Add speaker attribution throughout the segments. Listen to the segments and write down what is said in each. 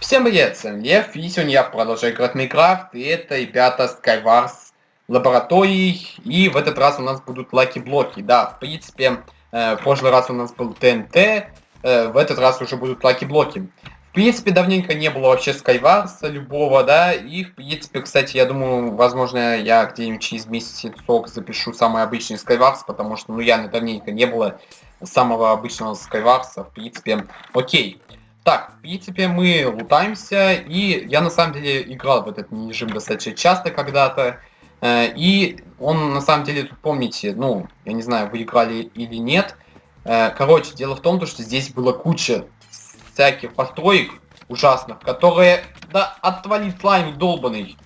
Speaker 1: Всем привет, с вами Лев, и сегодня я продолжаю играть в Minecraft, и это, ребята, Skywars лаборатории, и в этот раз у нас будут lucky-блоки, да, в принципе, э, в прошлый раз у нас был TNT, э, в этот раз уже будут lucky-блоки. В принципе, давненько не было вообще Skywars любого, да, и, в принципе, кстати, я думаю, возможно, я где-нибудь через месяцок запишу самый обычный Skywars, потому что, ну, я давненько не было самого обычного Skywars, в принципе, окей. Так, в принципе, мы лутаемся, и я на самом деле играл в этот режим достаточно часто когда-то. Э, и он, на самом деле, помните, ну, я не знаю, вы играли или нет. Э, короче, дело в том, что здесь было куча всяких построек ужасных, которые... Да, отвали слайм долбанный.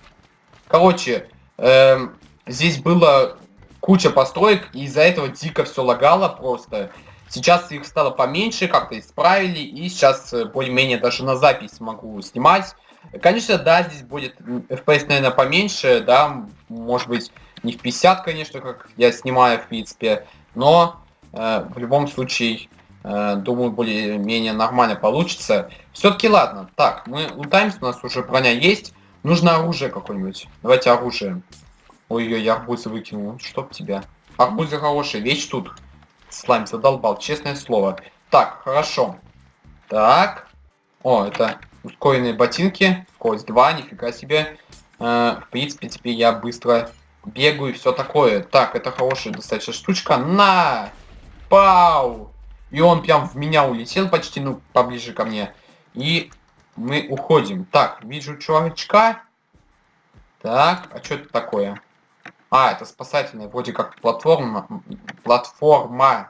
Speaker 1: Короче, э, здесь было куча построек, и из-за этого дико все лагало просто. Сейчас их стало поменьше, как-то исправили, и сейчас э, более-менее даже на запись могу снимать. Конечно, да, здесь будет FPS, наверное, поменьше, да, может быть, не в 50, конечно, как я снимаю, в принципе, но э, в любом случае, э, думаю, более-менее нормально получится. Все-таки ладно, так, мы лутаемся, у нас уже броня есть, нужно оружие какое-нибудь. Давайте оружие. Ой-ой, я арбузы выкинул, чтоб тебя. Арбузы хорошие, вещь тут. Слайм задолбал, честное слово. Так, хорошо. Так. О, это ускоренные ботинки. Скорость 2, нифига себе. Э, в принципе, теперь я быстро бегаю и все такое. Так, это хорошая достаточно штучка. На! Пау! И он прям в меня улетел почти, ну, поближе ко мне. И мы уходим. Так, вижу чувачка. Так, а что это такое? А, это спасательная, вроде как платформа. Платформа.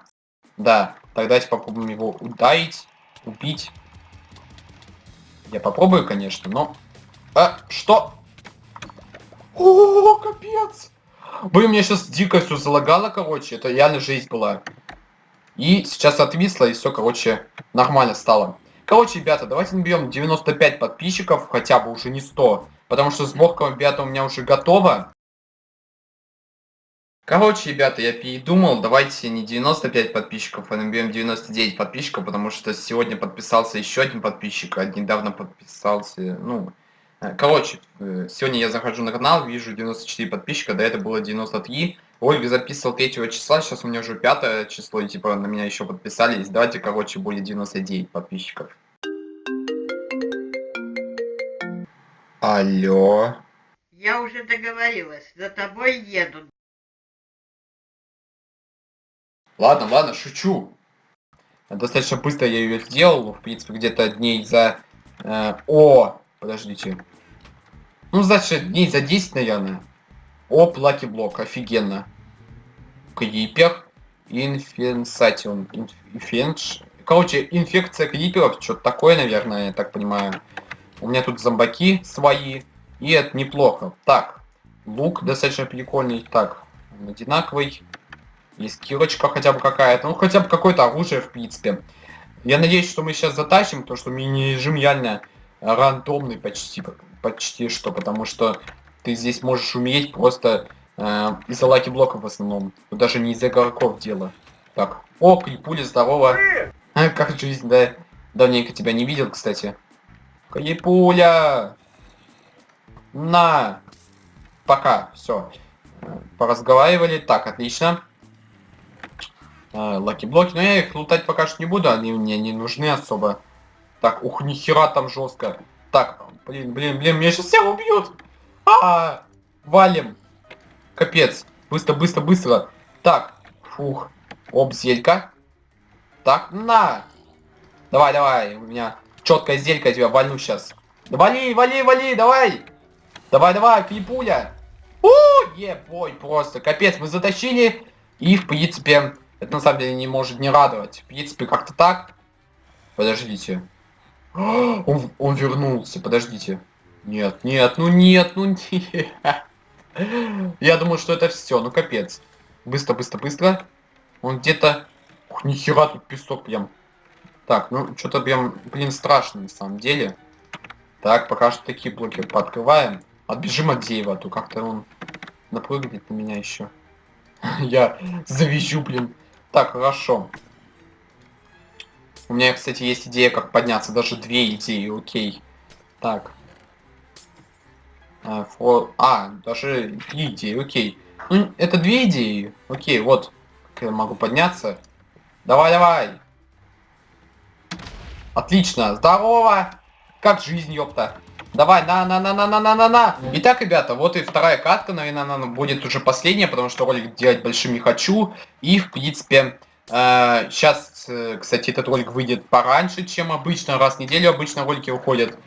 Speaker 1: Да, тогда давайте попробуем его ударить, убить. Я попробую, конечно, но... А, что? О, капец! Блин, меня сейчас дико все залагало, короче. Это реально жизнь была. И сейчас отвисло, и все, короче, нормально стало. Короче, ребята, давайте наберем 95 подписчиков, хотя бы уже не 100. Потому что сборка, ребята, у меня уже готова. Короче, ребята, я передумал, давайте не 95 подписчиков, а наберем 99 подписчиков, потому что сегодня подписался еще один подписчик, а недавно подписался, ну... Э, короче, э, сегодня я захожу на канал, вижу 94 подписчика, до этого было 93. Ольга записывал 3 числа, сейчас у меня уже 5 число, и типа на меня еще подписались. Давайте, короче, будет 99 подписчиков. Алло.
Speaker 2: Я уже договорилась, за тобой едут.
Speaker 1: Ладно, ладно, шучу. Достаточно быстро я ее сделал, в принципе, где-то дней за... Э, о, подождите. Ну, значит, дней за 10, наверное. О, плаки блок, офигенно. Крипер. Инфенсатион. Инфенш. Короче, инфекция криперов, что-то такое, наверное, я так понимаю. У меня тут зомбаки свои. И это неплохо. Так, лук достаточно прикольный. Так, одинаковый. Есть кирочка хотя бы какая-то. Ну, хотя бы какое-то оружие, в принципе. Я надеюсь, что мы сейчас затащим, потому что мини-режим реально рандомный почти, почти что, потому что ты здесь можешь умереть просто э, из-за лаки-блоков в основном. Но даже не из-за игроков дело. Так. О, Крипуля, здорово. А, как жизнь, да? Давненько тебя не видел, кстати. Крипуля! На! Пока, все. Поразговаривали. Так, отлично lucky-блоки, но я их лутать пока что не буду, они мне не нужны особо. Так, ух, нихера там жестко. Так, блин, блин, блин, меня сейчас все убьют. А, валим. Капец. Быстро, быстро, быстро. Так, фух. Оп, зелька. Так, на. Давай, давай, у меня четкая зелька, я тебя валю сейчас. Вали, вали, вали, давай. Давай, давай, крипуля. У, ебой, просто. Капец, мы затащили. И, в принципе, это на самом деле не может не радовать. В принципе, как-то так. Подождите. Он, он вернулся, подождите. Нет, нет, ну нет, ну нет. Я думаю, что это все, ну капец. Быстро, быстро, быстро. Он где-то... Ух, нихера тут песок прям. Так, ну что-то прям, блин, страшно на самом деле. Так, пока что такие блоки пооткрываем. Отбежим от Деева, а то как-то он напрыгнет на меня еще. Я завищу, блин. Так, хорошо. У меня, кстати, есть идея, как подняться. Даже две идеи, окей. Так. А, фо... а, даже три идеи, окей. Ну, это две идеи. Окей, вот. Как я могу подняться. Давай, давай. Отлично. Здорово. Как жизнь, ёпта. Давай, на, на, на, на, на, на, на, на. Итак, ребята, вот и вторая катка, наверное, она будет уже последняя, потому что ролик делать большим не хочу. И, в принципе, э, сейчас, э, кстати, этот ролик выйдет пораньше, чем обычно. Раз в неделю обычно ролики выходят.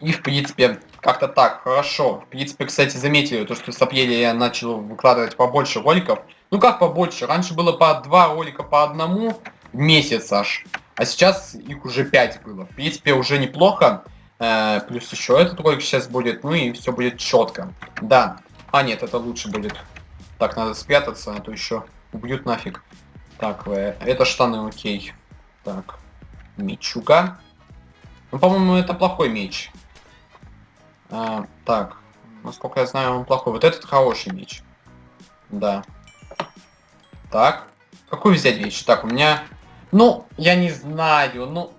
Speaker 1: И, в принципе, как-то так, хорошо. В принципе, кстати, заметили, то, что с апреля я начал выкладывать побольше роликов. Ну как побольше? Раньше было по два ролика по одному в месяц аж. А сейчас их уже пять было. В принципе, уже неплохо. Э, плюс еще этот ролик сейчас будет, ну и все будет четко. Да. А, нет, это лучше будет. Так, надо спрятаться, а то еще убьют нафиг. Так, э, это штаны, окей. Так, мечуга. Ну, по-моему, это плохой меч. А, так, насколько я знаю, он плохой. Вот этот хороший меч. Да. Так, какую взять вещь? Так, у меня... Ну, я не знаю, ну...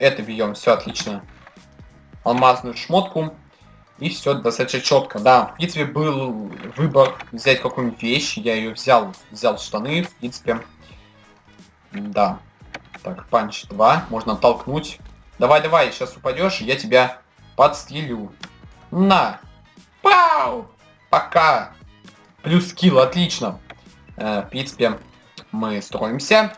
Speaker 1: Это бьем, все отлично. Алмазную шмотку. И все достаточно четко. Да, в принципе, был выбор взять какую-нибудь вещь. Я ее взял. Взял штаны, в принципе. Да. Так, панч 2. Можно толкнуть. Давай, давай, сейчас упадешь, я тебя подстрелю. На! Пау! Пока! Плюс скилл, отлично. Э, в принципе, мы строимся.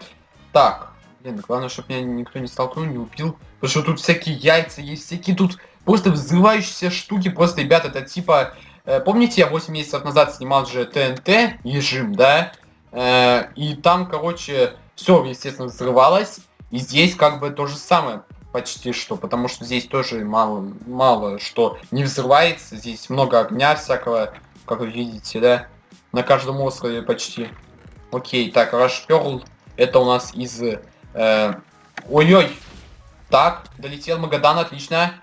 Speaker 1: Так, Блин, главное, чтобы меня никто не столкнул, не убил. Потому что тут всякие яйца есть, всякие тут просто взрывающиеся штуки. Просто, ребята, это типа... Э, помните, я 8 месяцев назад снимал же ТНТ режим, да? Э, и там, короче, все, естественно, взрывалось. И здесь как бы то же самое почти что, потому что здесь тоже мало, мало что не взрывается. Здесь много огня всякого, как вы видите, да? На каждом острове почти. Окей, так, Rush это у нас из Э, Ой-ой. Так, долетел Магадан, отлично.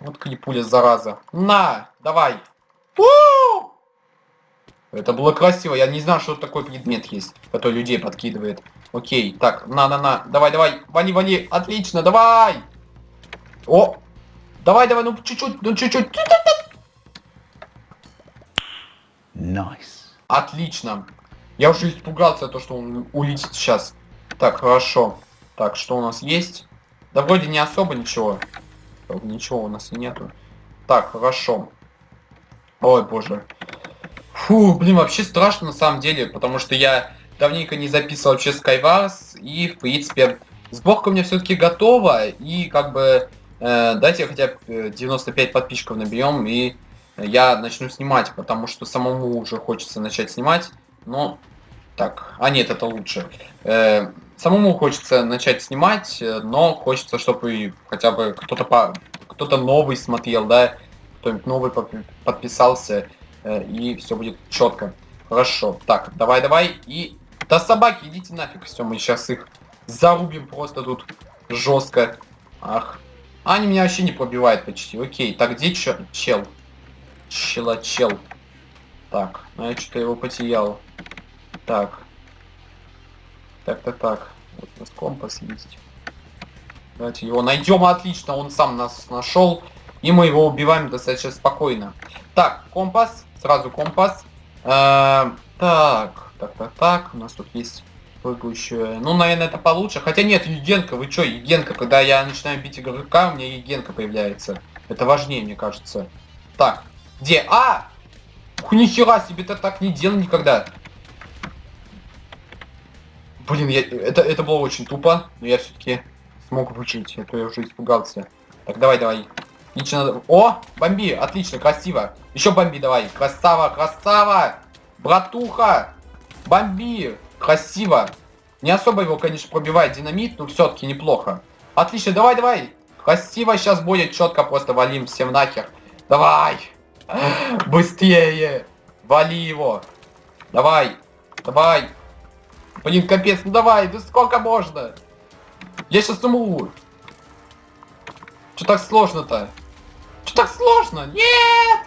Speaker 1: Вот клипуля, зараза. На, давай. У! Это было красиво. Я не знал, что такой предмет есть, который людей подкидывает. Окей, так, на-на-на. Давай, давай. Вали, вали. Отлично, давай. О! Давай, давай, ну чуть-чуть, ну чуть-чуть.
Speaker 3: Nice.
Speaker 1: Отлично. Я уже испугался, то, что он улетит сейчас. Так, хорошо. Так, что у нас есть? Да вроде не особо ничего. Ничего у нас и нету. Так, хорошо. Ой, боже. Фу, блин, вообще страшно на самом деле, потому что я давненько не записывал вообще Skywars, и, в принципе, сборка у меня все-таки готова, и, как бы, э, дайте хотя бы 95 подписчиков наберем, и я начну снимать, потому что самому уже хочется начать снимать, но... Так, а нет, это лучше. Э, самому хочется начать снимать, э, но хочется, чтобы хотя бы кто-то по... кто-то новый смотрел, да, кто-нибудь новый подписался, э, и все будет четко. Хорошо. Так, давай, давай. И... Да собаки, идите нафиг. Все, мы сейчас их зарубим просто тут жестко. Ах. Они меня вообще не пробивают почти. Окей. Так, где чел? Чела, чел. Так, ну я что-то его потерял. Так. Так-так так. Вот у нас компас есть. Давайте его найдем. Отлично, он сам нас нашел. И мы его убиваем достаточно спокойно. Так, компас. Сразу компас. Э так, так, так, так. У нас тут есть прыгающая. Ну, наверное, это получше. Хотя нет, Евгенка, вы чё, Евгенка, когда я начинаю бить игрока, у меня Евгенка появляется. Это важнее, мне кажется. Так, где? А! Нихера себе, ты так не делал никогда. Блин, я, это, это было очень тупо, но я все-таки смог выжить, а то я уже испугался. Так, давай, давай. Лично... О, бомби, отлично, красиво. Еще бомби давай. Красава, красава. Братуха, бомби. Красиво. Не особо его, конечно, пробивает динамит, но все-таки неплохо. Отлично, давай, давай. Красиво сейчас будет, четко просто валим всем нахер. Давай. Быстрее. Вали его. Давай. Давай. Блин, капец, ну давай, да сколько можно? Я сейчас умру. Что так сложно-то? Что так сложно? Нет!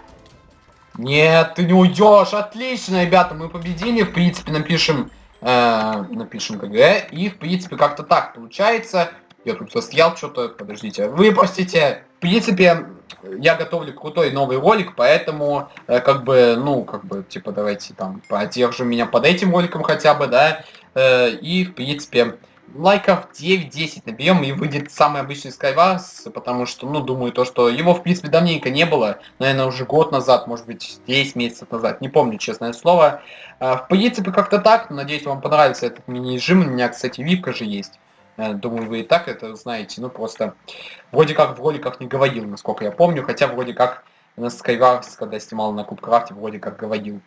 Speaker 1: Нет, ты не уйдешь. Отлично, ребята, мы победили. В принципе, напишем, э, напишем КГ. И, в принципе, как-то так получается. Я тут застрял что-то, подождите. Вы простите, в принципе, я готовлю крутой новый ролик, поэтому, э, как бы, ну, как бы, типа, давайте там поддержу меня под этим роликом хотя бы, да, э, и, в принципе, лайков 9-10 наберем и выйдет самый обычный Skywars, потому что, ну, думаю, то, что его, в принципе, давненько не было, наверное, уже год назад, может быть, 10 месяцев назад, не помню, честное слово. А, в принципе, как-то так, надеюсь, вам понравится этот мини-режим, у меня, кстати, випка же есть. Э, думаю, вы и так это знаете, ну, просто вроде как в роликах не говорил, насколько я помню, хотя вроде как на Skywars, когда снимал на Кубкрафте, вроде как говорил.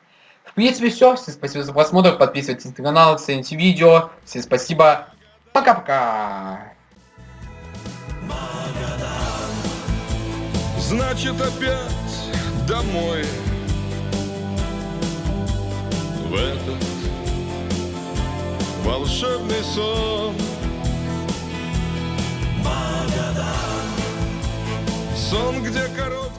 Speaker 1: В принципе, все. Всем спасибо за просмотр. Подписывайтесь на канал, цените видео. Всем спасибо. Пока-пока.
Speaker 3: Значит опять домой В этот волшебный сон Сон, где короткая